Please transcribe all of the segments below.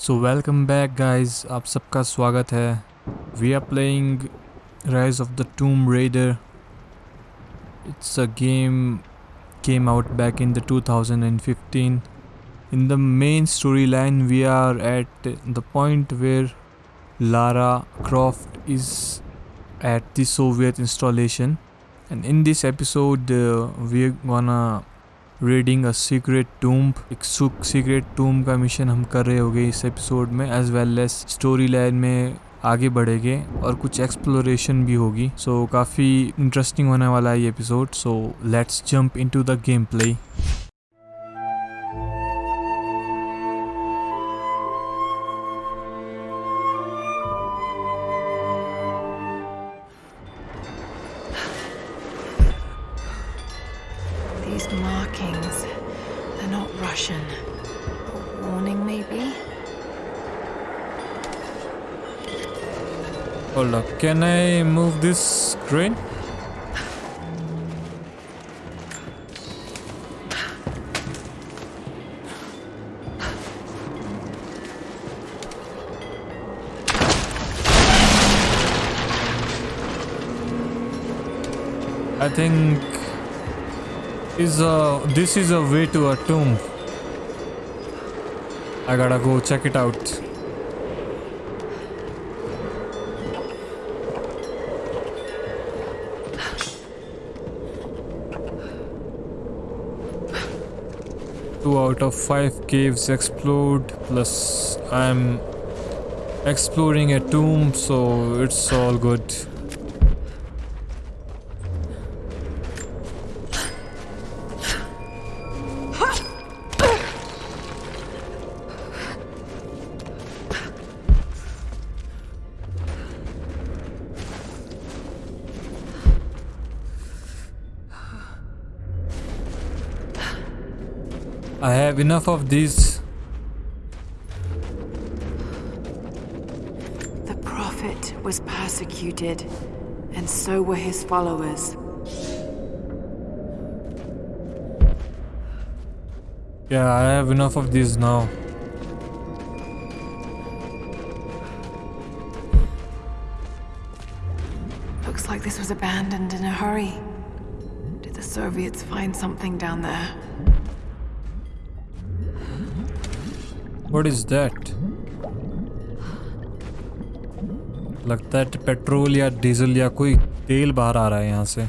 So welcome back guys आप सबका स्वागत है we are playing Rise of the Tomb Raider it's a game came out back in the 2015 in the main storyline we are at the point where lara croft is at the soviet installation and in this episode uh, we're gonna reading a secret tomb एक सुख secret टूम का mission हम कर रहे होंगे इस episode में as well as story line में आगे बढ़ेंगे और कुछ एक्सप्लोरेशन भी होगी। सो so, काफ़ी इंटरेस्टिंग होने वाला है ये episode so let's jump into the game play can I move this screen? I think is a this is a way to a tomb. I gotta go check it out. Out of five caves explode plus I'm exploring a tomb so it's all good have enough of these. The Prophet was persecuted, and so were his followers. Yeah, I have enough of these now. Looks like this was abandoned in a hurry. Did the Soviets find something down there? What is that? लगता है petrol या diesel या कोई तेल बाहर आ रहा है यहाँ से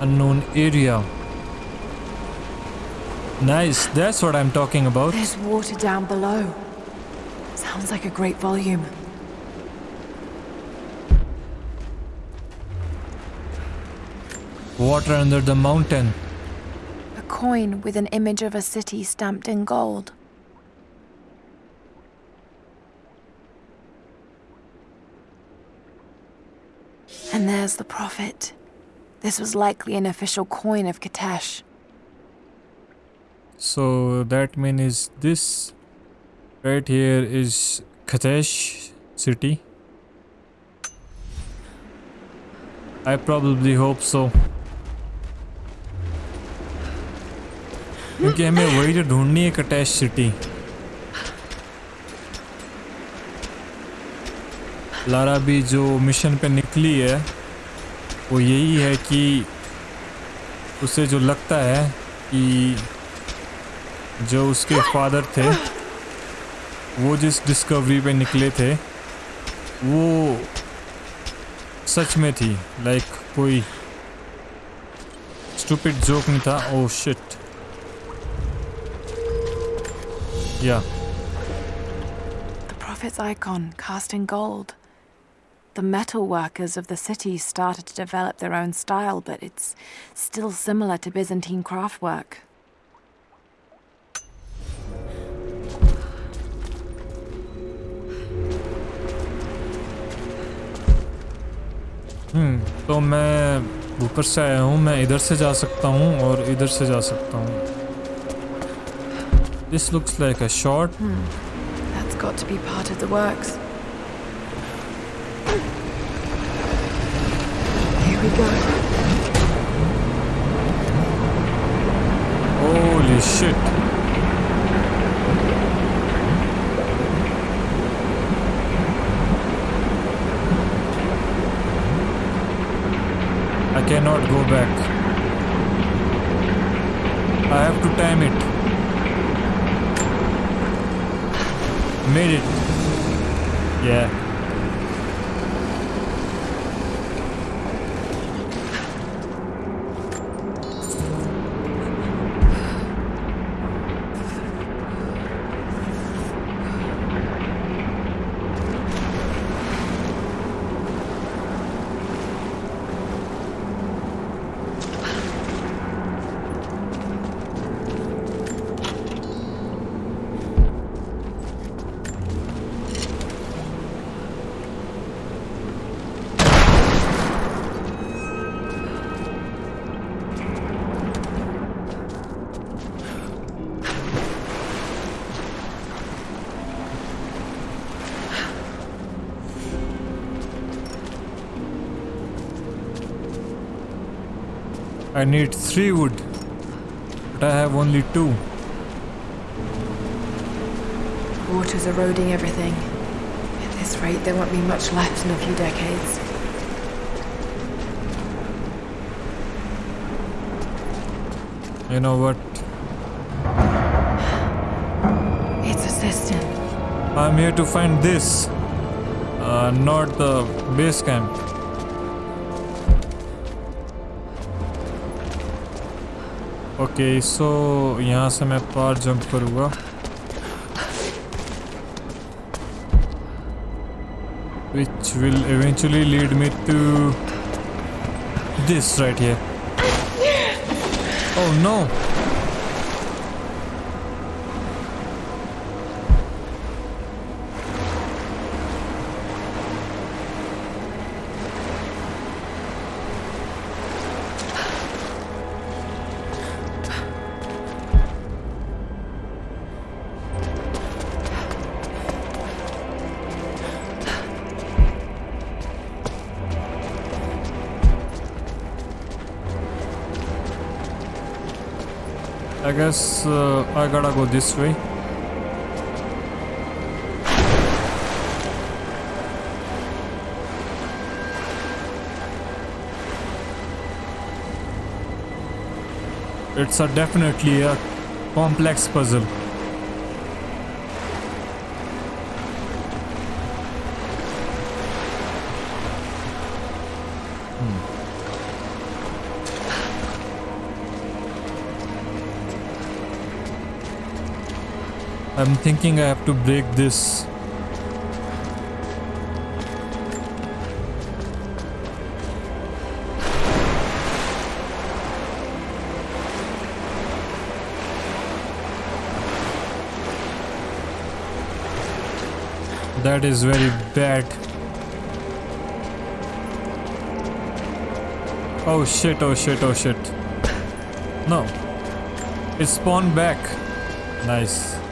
unknown area. Nice, that's what I'm talking about. There's water down below. Sounds like a great volume. Water under the mountain. A coin with an image of a city stamped in gold. And there's the prophet. This was likely an official coin of Kitezh. So that means this right here is Kitezh city. I probably hope so. क्योंकि हमें वही तो ढूंढनी है कटैश city. Lara भी जो mission पे निकली है, वो यही है कि उसे जो लगता है कि जो उसके फादर थे, वो जिस डिस्कवरी पे निकले थे, वो सच में थी। लाइक कोई स्टूपिड जोक नहीं था। ओ shit या The prophet's icon, cast in gold. The metal workers of the city started to develop their own style, but it's still similar to Byzantine craftwork. Hmm तो मैं ऊपर से आया हूँ मैं इधर से जा सकता हूँ और इधर से जा सकता हूँ this looks like a short. Hmm. That's got to be part of the works. Here we go. Holy shit. I cannot go back. I have to time it. Made it. Yeah. I need three wood, but I have only two. Water's eroding everything. At this rate, there won't be much left in a few decades. You know what? It's a system. I'm here to find this, uh, not the base camp. Okay so यहाँ से मैं पार jump करूँगा। Which will eventually lead me to this right ये ओह no guess uh, I gotta go this way. It's a definitely a complex puzzle. I'm thinking I have to break this. That is very bad. Oh shit, oh shit, oh shit. No. It spawned back. Nice.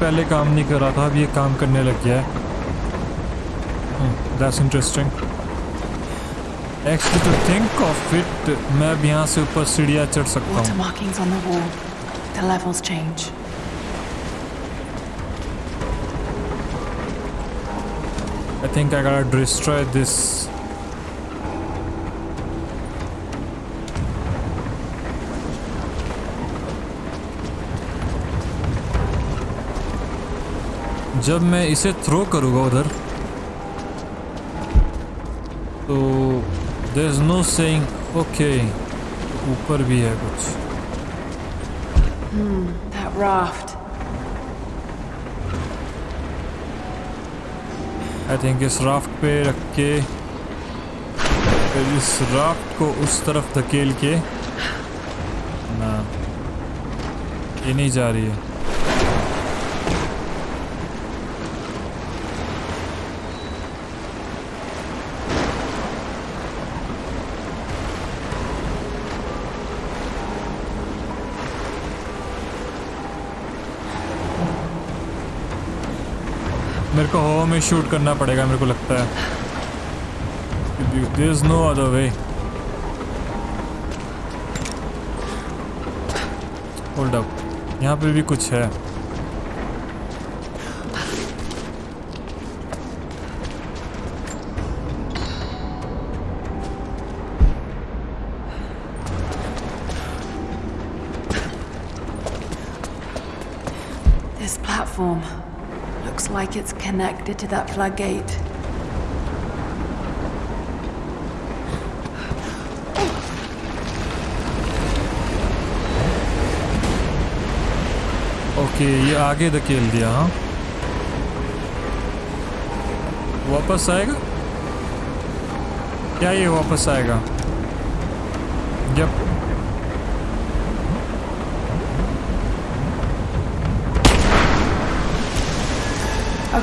पहले काम नहीं कर रहा था अब ये काम करने लग गया है that's interesting actually to think of it मैं अब यहाँ से ऊपर सीढ़ियाँ चढ़ सकता हूँ. I think I gotta destroy this. जब मैं इसे थ्रो करूँगा उधर तो there is no saying okay ऊपर भी है कुछ That raft. आई थिंक इस राफ्ट पे रख के फिर इस राफ्ट को उस तरफ़ धकेल के ना ये नहीं जा रही है मेरे को हवा में शूट करना पड़ेगा, मेरे को लगता है। There is no other way hold up यहाँ पे भी कुछ है। This platform like it's connected to that floodgate. Okay ये आगे धकेल दिया हाँ वापस आएगा क्या ये वापस आएगा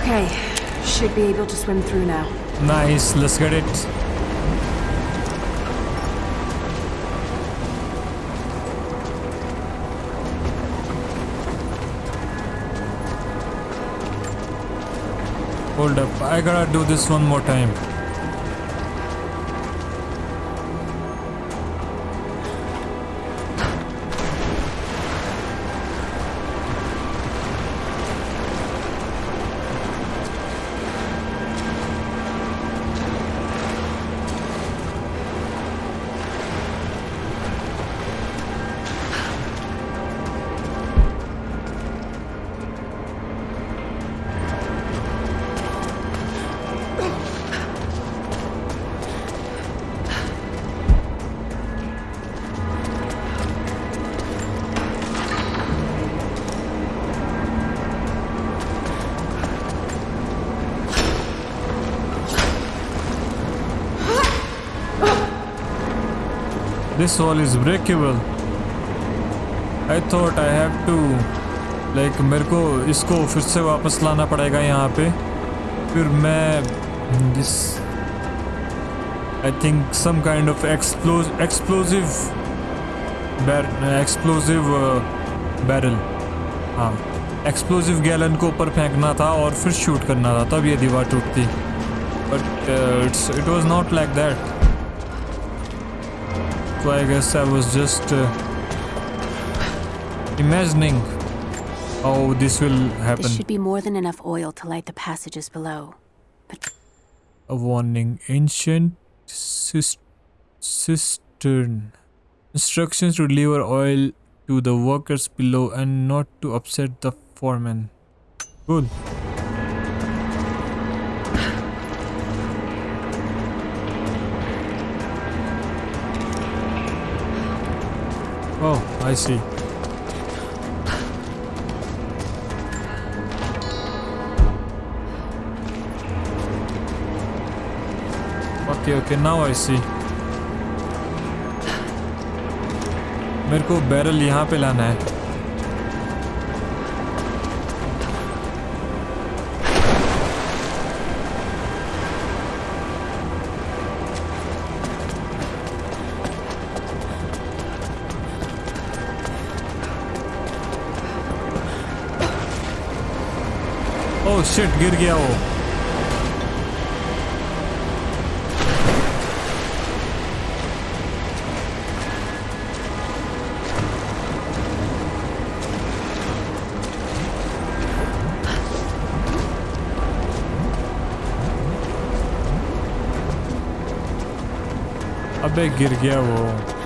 Okay, should be able to swim through now. Nice, let's get it. Hold up, I gotta do this one more time. This wall is breakable. I thought I have to like मेरे को इसको फिर से वापस लाना पड़ेगा यहाँ पे फिर मैं this I think some kind of explos explosive bar explosive uh, barrel हाँ एक्सप्लोसिव गैलन को ऊपर फेंकना था और फिर शूट करना था तब ये दीवार टूटती but it's it was not like that So I guess I was just uh, imagining how this will happen. should be more than enough oil to light the passages below. But A warning: ancient cistern. Instructions to deliver oil to the workers below and not to upset the foreman. Good. Oh, I see. Okay, okay, now I see. मेरे को barrel यहाँ पे लाना है shit गिर गया वो। अबे गिर गया वो।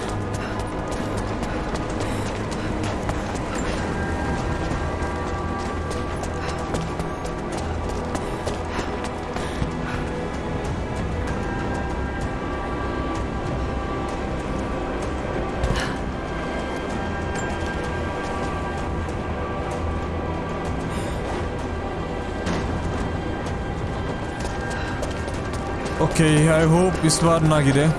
Okay, I hope it's Varnagire. Eh?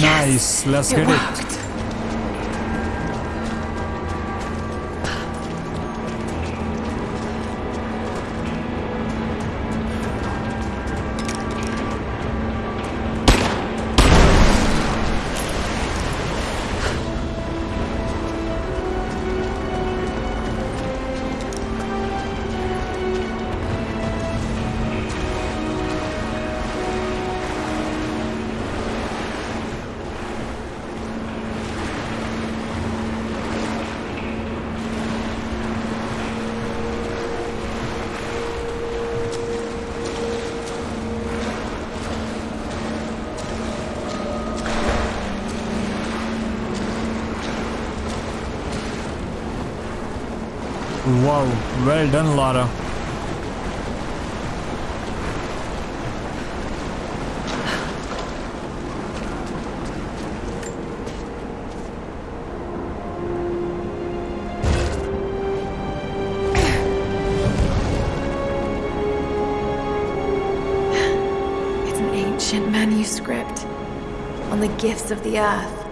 Nice, let's it get it. Well done, Lara. It's an ancient manuscript on the gifts of the earth.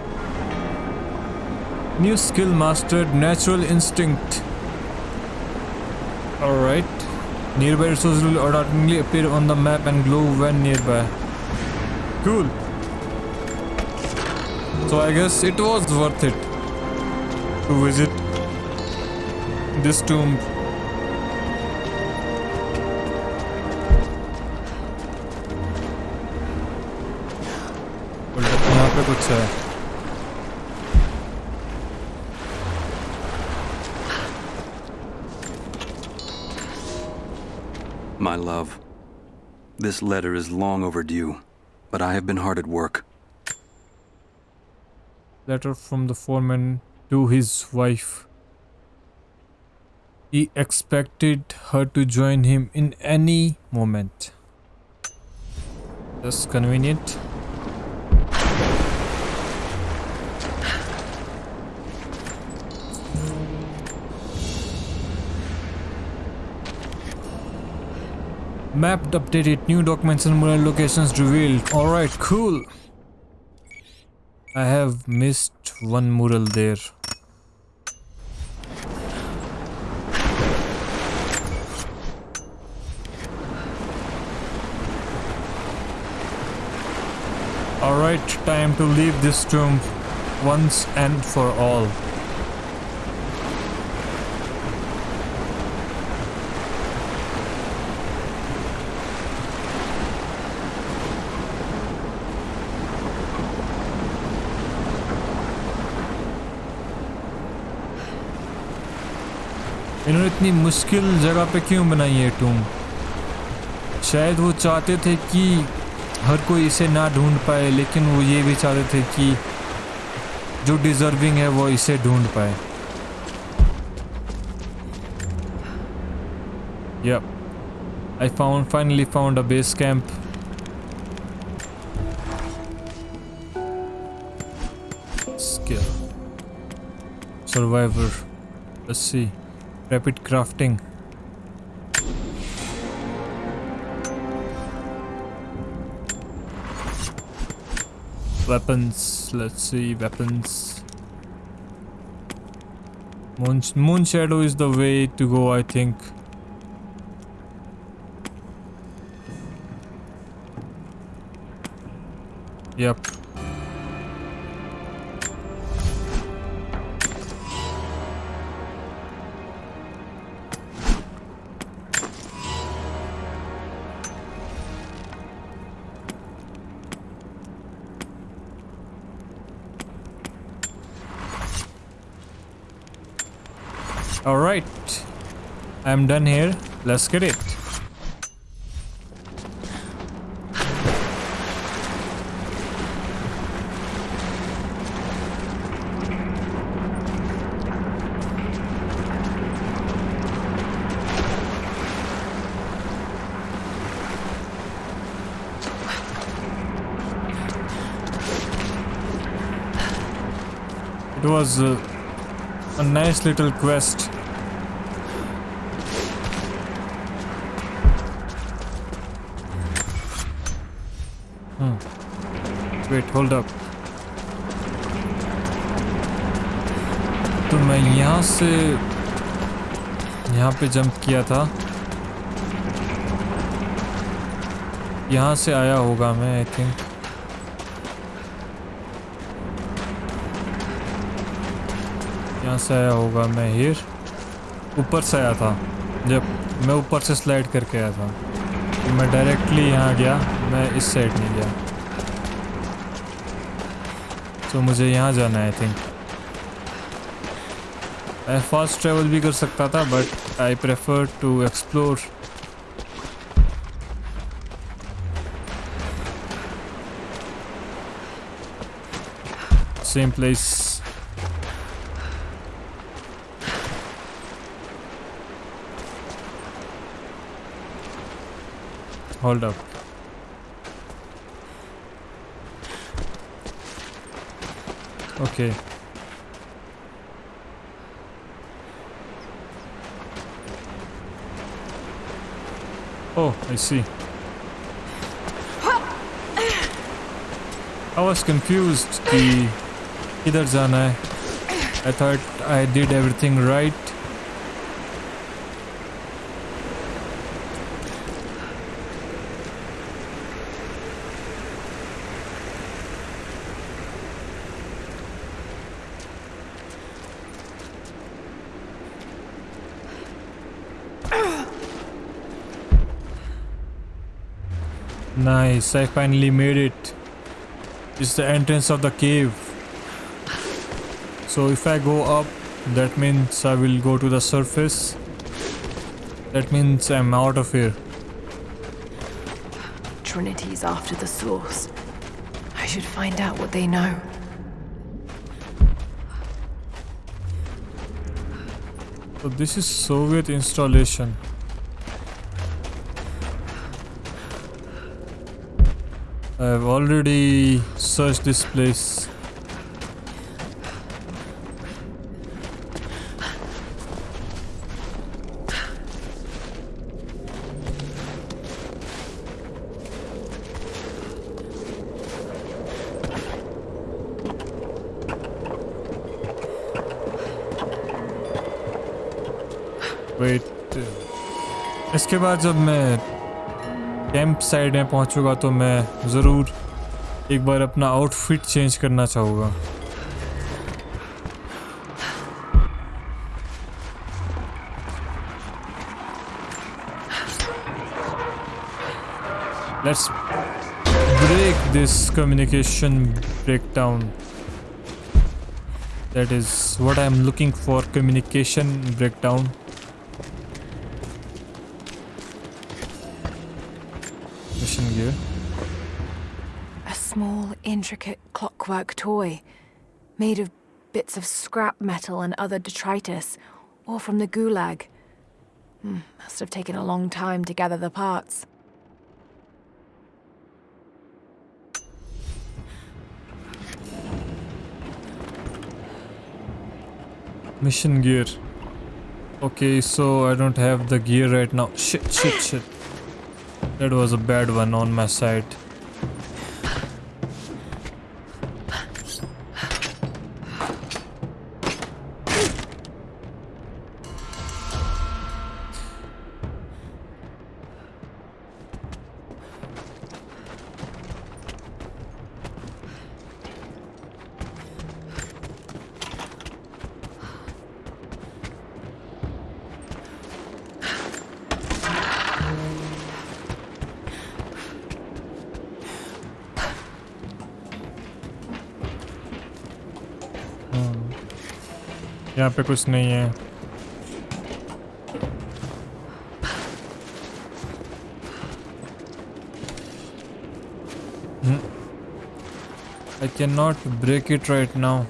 New skill mastered, natural instinct. Alright. Nearby resources will automatically appear on the map and glow when nearby. Cool. So I guess it was worth it to visit this tomb. This letter is long overdue, but I have been hard at work. letter from the foreman to his wife. He expected her to join him in any moment. That's convenient. Mapped updated, new documents and mural locations revealed. Alright, cool. I have missed one mural there. Alright, time to leave this tomb once and for all. इन्होंने इतनी मुश्किल जगह पे क्यों बनाई है टूम शायद वो चाहते थे कि हर कोई इसे ना ढूंढ पाए, लेकिन वो ये भी चाहते थे कि जो डिजर्विंग है वो इसे ढूंढ पाए Yep. I found, finally found a base camp. Skill. Survivor. Rapid crafting. Weapons. Let's see. Weapons. Moon, moon shadow is the way to go, I think. Yep. I'm done here. Let's get it. It was a, a nice little quest Hmm. Wait, hold up. तो मैं यहाँ से यहाँ पे jump किया था यहाँ से आया होगा मैं आई थिंक यहाँ से आया होगा मैं हियर ऊपर से आया था जब मैं ऊपर से स्लाइड करके आया था तो मैं डायरेक्टली यहाँ गया, मैं इस साइड नहीं गया। तो मुझे यहाँ जाना है आई थिंक मैं फास्ट ट्रेवल भी कर सकता था but I prefer to explore same place Hold up. Okay. Oh, I see. I was confused. The Kidarzana. I thought I did everything right Nice, I finally made it. It's the entrance of the cave. So if I go up, that means I will go to the surface. That means I'm out of here. Trinity's after the source. I should find out what they know. So this is Soviet installation. I've already searched this place. Wait इसके बाद जब मैं camp side में पहुंचूँगा तो मैं ज़रूर एक बार अपना आउटफिट चेंज करना चाहूँगा Let's break this communication breakdown. That is what I'm looking for communication breakdown. Clockwork toy, made of bits of scrap metal and other detritus, all from the gulag. Hmm, must have taken a long time to gather the parts. Mission gear. Okay, so I don't have the gear right now. Shit, shit, shit. That was a bad one on my side. कुछ नहीं है। I can not break it right now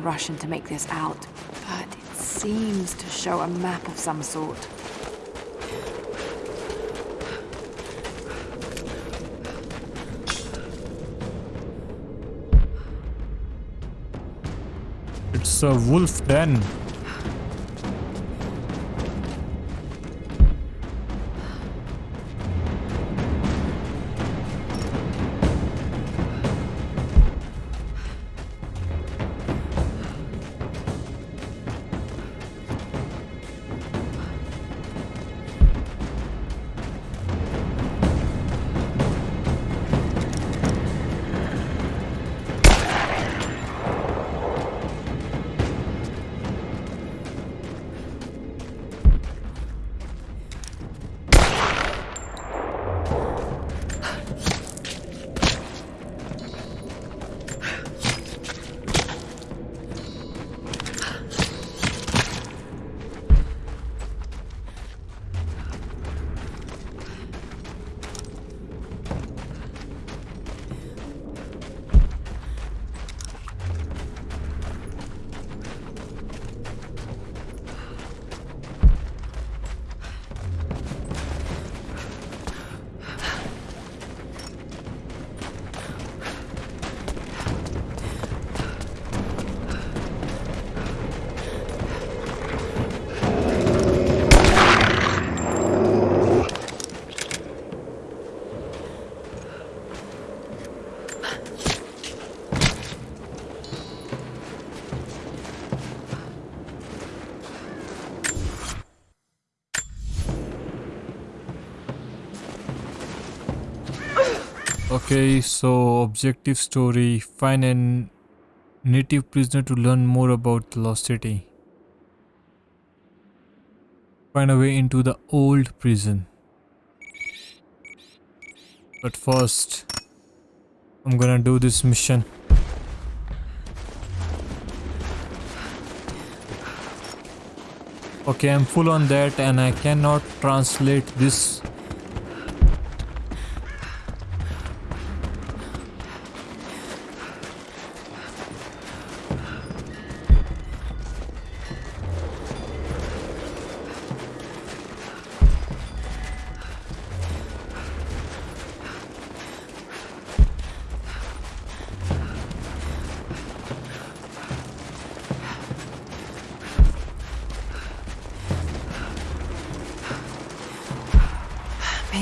Russian to make this out, but it seems to show a map of some sort. It's a wolf den. Okay, so objective story find a native prisoner to learn more about the lost city. Find a way into the old prison. But first, I'm gonna do this mission. Okay, I'm full on that and I cannot translate this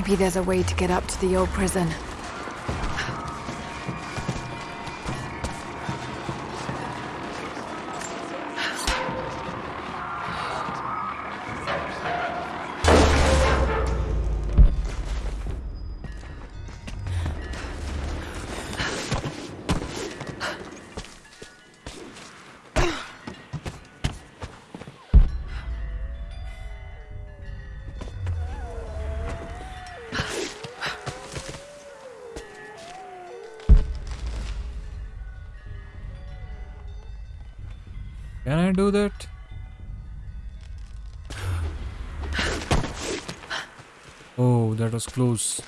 Maybe there's a way to get up to the old prison. That? Oh, that was close.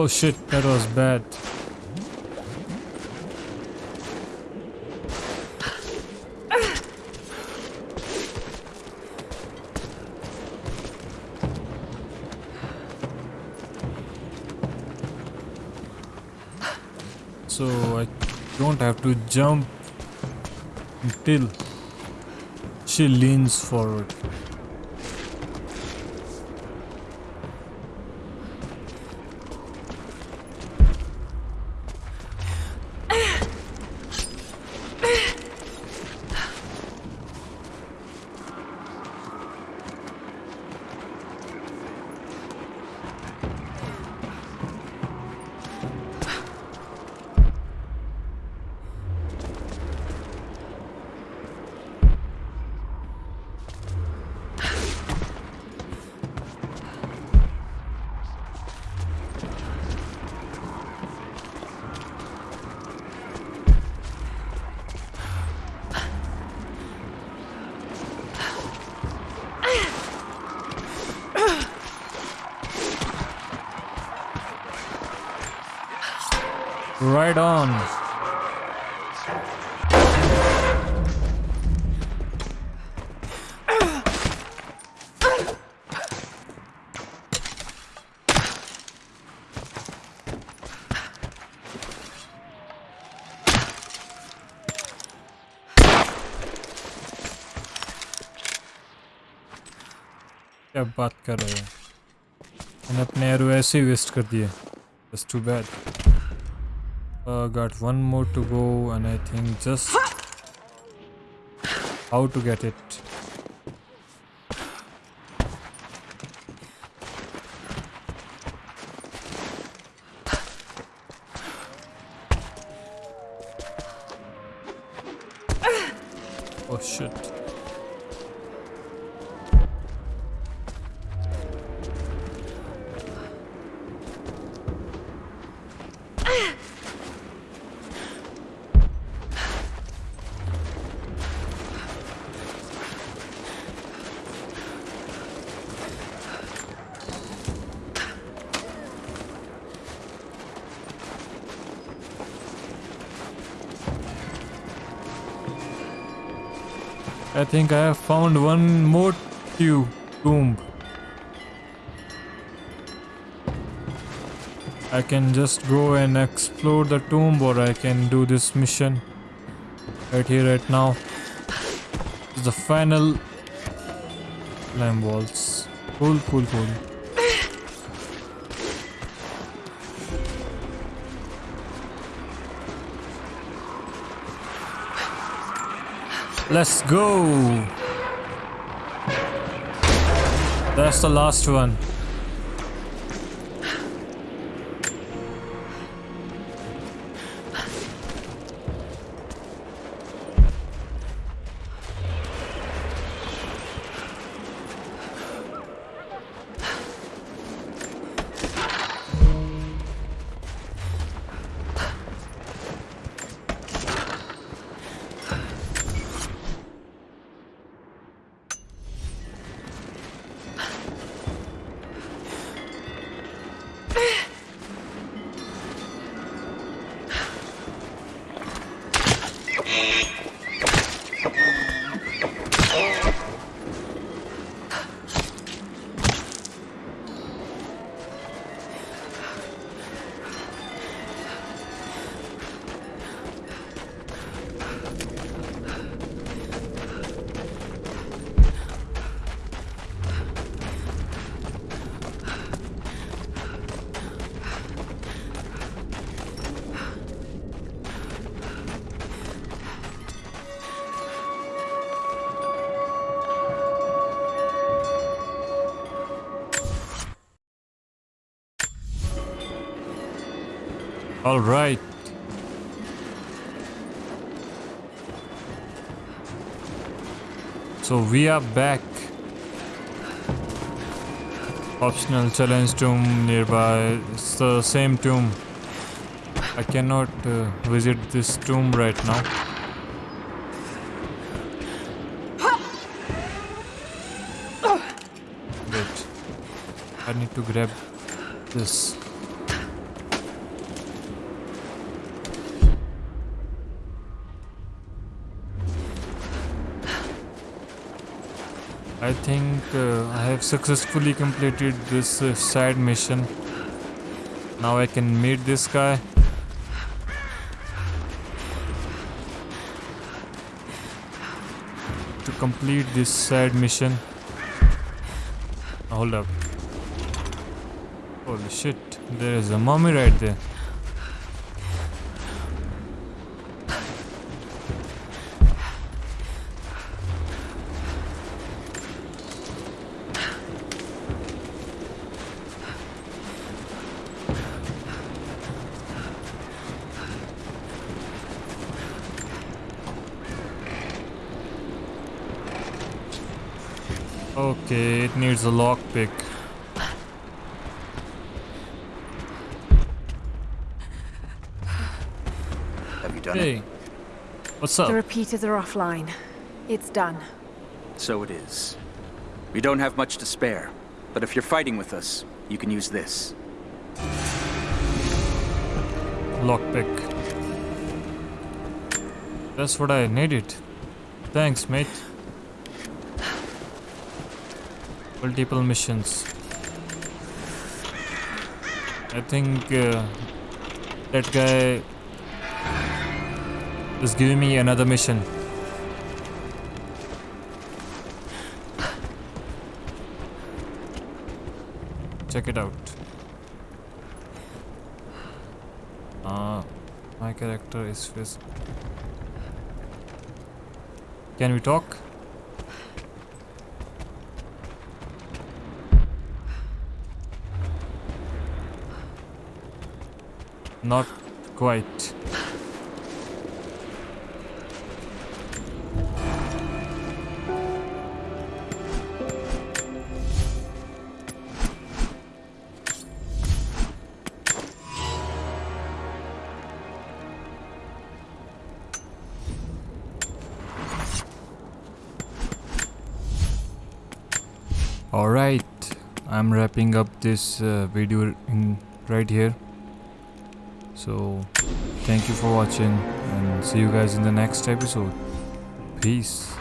Oh shit, that was bad. So I don't have to jump until she leans forward. Right on. क्या बात कर रहे हो मैंने अपने arrow ऐसे ही waste कर दिए That's too bad. Uh, got one more to go, and I think just how to get it. Oh shit. I think I have found one more tube tomb. I can just go and explore the tomb or I can do this mission right here right now. Is the final climb walls. Cool, cool, cool. Let's go. That's the last one. All right. So we are back. Optional challenge tomb nearby. It's the same tomb. I cannot uh, visit this tomb right now. Wait. I need to grab this. I think uh, I have successfully completed this uh, side mission. Now I can meet this guy. To complete this side mission. Hold up. Holy shit, there is a mummy right there. Okay, it needs a lockpick. Have you done it? Hey, what's up? The repeaters are offline. It's done. So it is. We don't have much to spare, but if you're fighting with us, you can use this. lockpick. That's what I needed. Thanks, mate. Multiple missions. I think uh, that guy is giving me another mission. Check it out. Uh, my character is phys- Can we talk? Not quite. Alright, I'm wrapping up this uh, video in right here. So, thank you for watching and see you guys in the next episode. Peace.